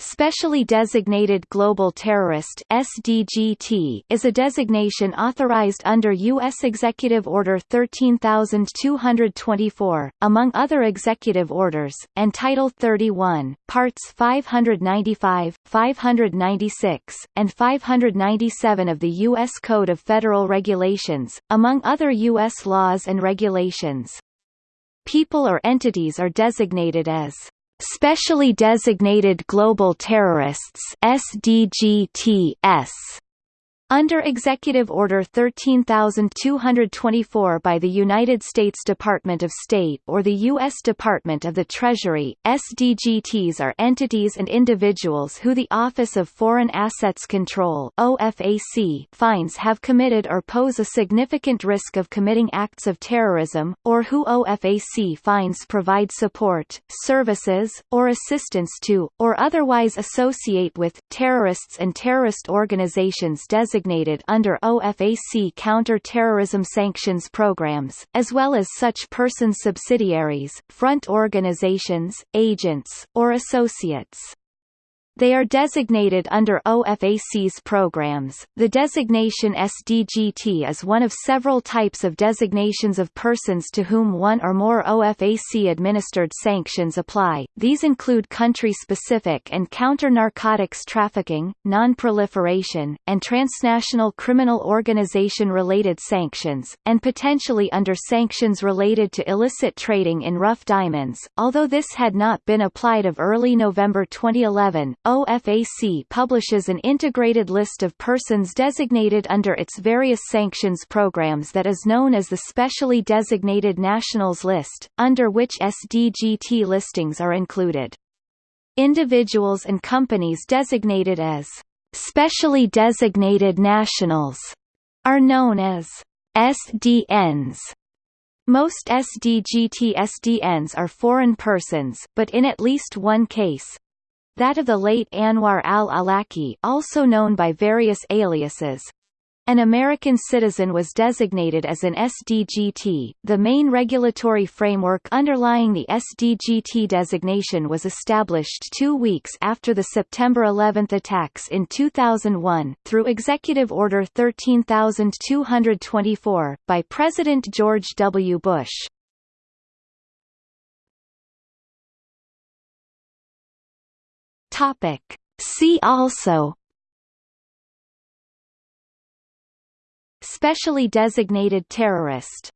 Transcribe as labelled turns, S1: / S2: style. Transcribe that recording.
S1: Specially Designated Global Terrorist SDGT is a designation authorized under U.S. Executive Order 13224, among other executive orders, and Title 31, Parts 595, 596, and 597 of the U.S. Code of Federal Regulations, among other U.S. laws and regulations. People or entities are designated as Specially Designated Global Terrorists SDGTS under Executive Order 13224 by the United States Department of State or the U.S. Department of the Treasury, SDGTs are entities and individuals who the Office of Foreign Assets Control OFAC finds have committed or pose a significant risk of committing acts of terrorism, or who OFAC finds provide support, services, or assistance to, or otherwise associate with, terrorists and terrorist organizations designated designated under OFAC counter-terrorism sanctions programs, as well as such persons' subsidiaries, front organizations, agents, or associates. They are designated under OFAC's programs. The designation SDGT is one of several types of designations of persons to whom one or more OFAC-administered sanctions apply. These include country-specific and counter-narcotics trafficking, non-proliferation, and transnational criminal organization-related sanctions, and potentially under sanctions related to illicit trading in rough diamonds. Although this had not been applied of early November 2011, OFAC publishes an integrated list of persons designated under its various sanctions programs that is known as the Specially Designated Nationals List, under which SDGT listings are included. Individuals and companies designated as Specially Designated Nationals are known as SDNs. Most SDGT SDNs are foreign persons, but in at least one case, that of the late Anwar al-Awlaki also known by various aliases. An American citizen was designated as an SDGT. The main regulatory framework underlying the SDGT designation was established two weeks after the September 11 attacks in 2001, through Executive Order 13224, by President George W. Bush. Topic. See also Specially designated terrorist